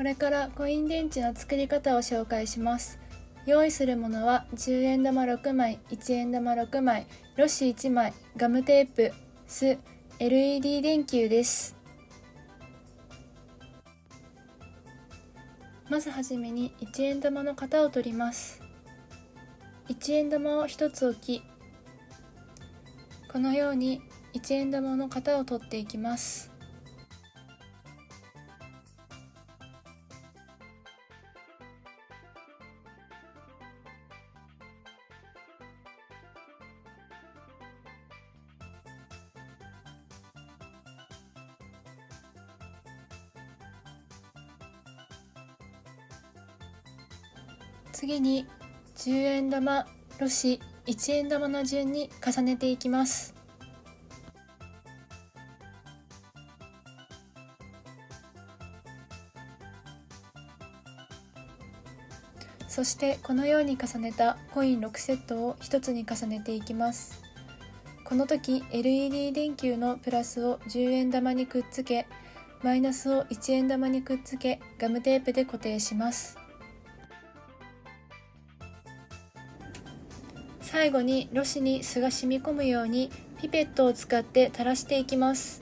これからコイン電池の作り方を紹介します。用意するものは10円玉6枚1円玉6枚ロシ1枚ガムテープ酢 LED 電球です。まずはじめに1円玉の型を取ります。1円玉を1つ置きこのように1円玉の型を取っていきます。次に10円玉ロシ1円玉の順に重ねていきます。そしてこのように重ねたコイン6セットを1つに重ねていきます。この時 LED 電球のプラスを10円玉にくっつけマイナスを1円玉にくっつけガムテープで固定します。最後にろ紙に酢が染み込むようにピペットを使って垂らしていきます。